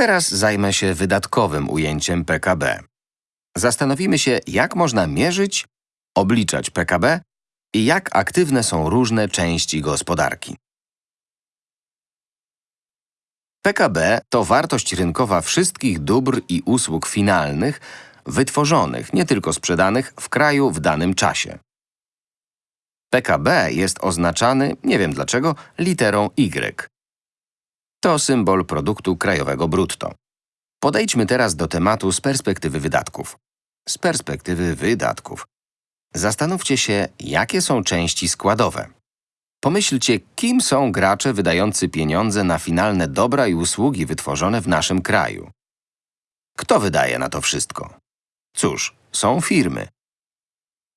Teraz zajmę się wydatkowym ujęciem PKB. Zastanowimy się, jak można mierzyć, obliczać PKB i jak aktywne są różne części gospodarki. PKB to wartość rynkowa wszystkich dóbr i usług finalnych, wytworzonych, nie tylko sprzedanych, w kraju w danym czasie. PKB jest oznaczany, nie wiem dlaczego, literą Y. To symbol produktu krajowego brutto. Podejdźmy teraz do tematu z perspektywy wydatków. Z perspektywy wydatków. Zastanówcie się, jakie są części składowe. Pomyślcie, kim są gracze wydający pieniądze na finalne dobra i usługi wytworzone w naszym kraju. Kto wydaje na to wszystko? Cóż, są firmy.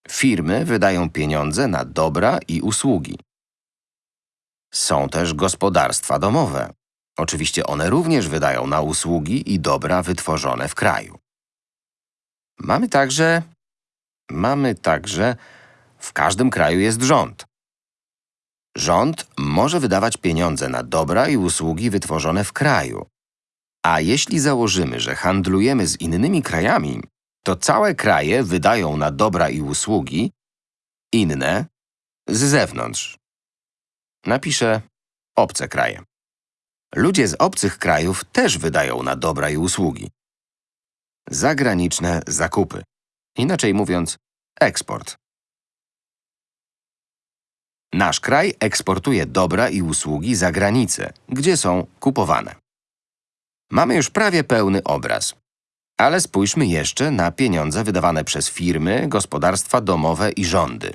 Firmy wydają pieniądze na dobra i usługi. Są też gospodarstwa domowe. Oczywiście one również wydają na usługi i dobra wytworzone w kraju. Mamy także… Mamy także… W każdym kraju jest rząd. Rząd może wydawać pieniądze na dobra i usługi wytworzone w kraju. A jeśli założymy, że handlujemy z innymi krajami, to całe kraje wydają na dobra i usługi inne z zewnątrz. Napiszę obce kraje. Ludzie z obcych krajów też wydają na dobra i usługi. Zagraniczne zakupy. Inaczej mówiąc, eksport. Nasz kraj eksportuje dobra i usługi za granicę, gdzie są kupowane. Mamy już prawie pełny obraz. Ale spójrzmy jeszcze na pieniądze wydawane przez firmy, gospodarstwa domowe i rządy.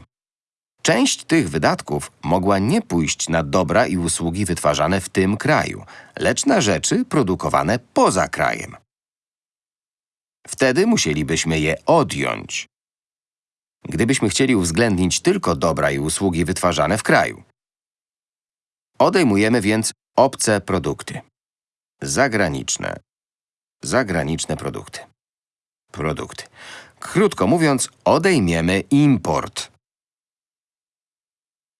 Część tych wydatków mogła nie pójść na dobra i usługi wytwarzane w tym kraju, lecz na rzeczy produkowane poza krajem. Wtedy musielibyśmy je odjąć. Gdybyśmy chcieli uwzględnić tylko dobra i usługi wytwarzane w kraju. Odejmujemy więc obce produkty. Zagraniczne. Zagraniczne produkty. Produkty. Krótko mówiąc, odejmiemy import.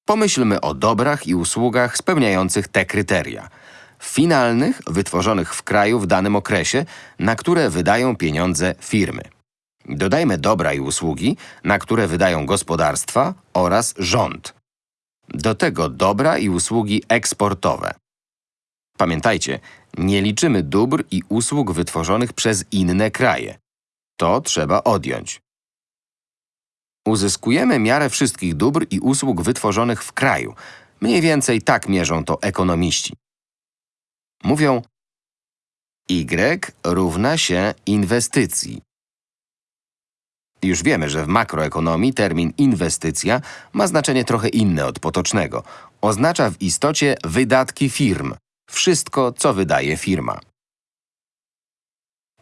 Pomyślmy o dobrach i usługach spełniających te kryteria. Finalnych, wytworzonych w kraju w danym okresie, na które wydają pieniądze firmy. Dodajmy dobra i usługi, na które wydają gospodarstwa oraz rząd. Do tego dobra i usługi eksportowe. Pamiętajcie, nie liczymy dóbr i usług wytworzonych przez inne kraje. To trzeba odjąć. Uzyskujemy miarę wszystkich dóbr i usług wytworzonych w kraju. Mniej więcej tak mierzą to ekonomiści. Mówią Y równa się inwestycji. Już wiemy, że w makroekonomii termin inwestycja ma znaczenie trochę inne od potocznego. Oznacza w istocie wydatki firm. Wszystko, co wydaje firma.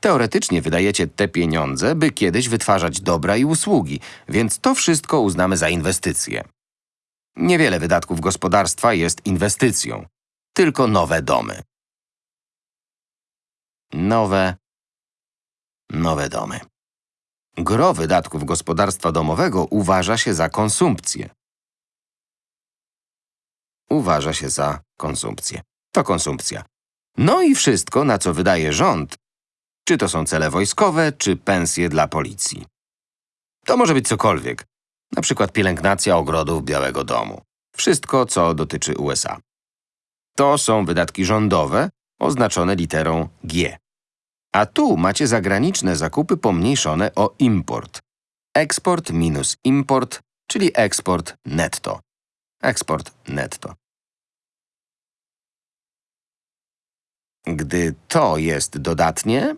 Teoretycznie wydajecie te pieniądze, by kiedyś wytwarzać dobra i usługi, więc to wszystko uznamy za inwestycje. Niewiele wydatków gospodarstwa jest inwestycją. Tylko nowe domy. Nowe… Nowe domy. Gro wydatków gospodarstwa domowego uważa się za konsumpcję. Uważa się za konsumpcję. To konsumpcja. No i wszystko, na co wydaje rząd, czy to są cele wojskowe, czy pensje dla policji. To może być cokolwiek, na przykład pielęgnacja ogrodów Białego Domu. Wszystko, co dotyczy USA. To są wydatki rządowe, oznaczone literą G. A tu macie zagraniczne zakupy pomniejszone o import. Eksport minus import, czyli eksport netto. Eksport netto. Gdy to jest dodatnie,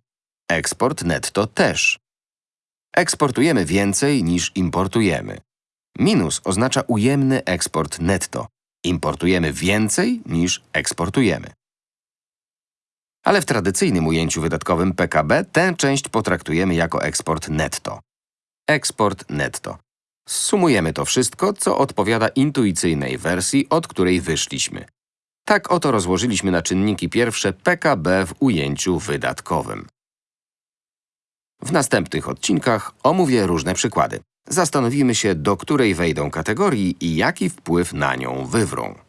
eksport netto też. Eksportujemy więcej niż importujemy. Minus oznacza ujemny eksport netto. Importujemy więcej niż eksportujemy. Ale w tradycyjnym ujęciu wydatkowym PKB tę część potraktujemy jako eksport netto. Eksport netto. Sumujemy to wszystko, co odpowiada intuicyjnej wersji, od której wyszliśmy. Tak oto rozłożyliśmy na czynniki pierwsze PKB w ujęciu wydatkowym. W następnych odcinkach omówię różne przykłady. Zastanowimy się, do której wejdą kategorii i jaki wpływ na nią wywrą.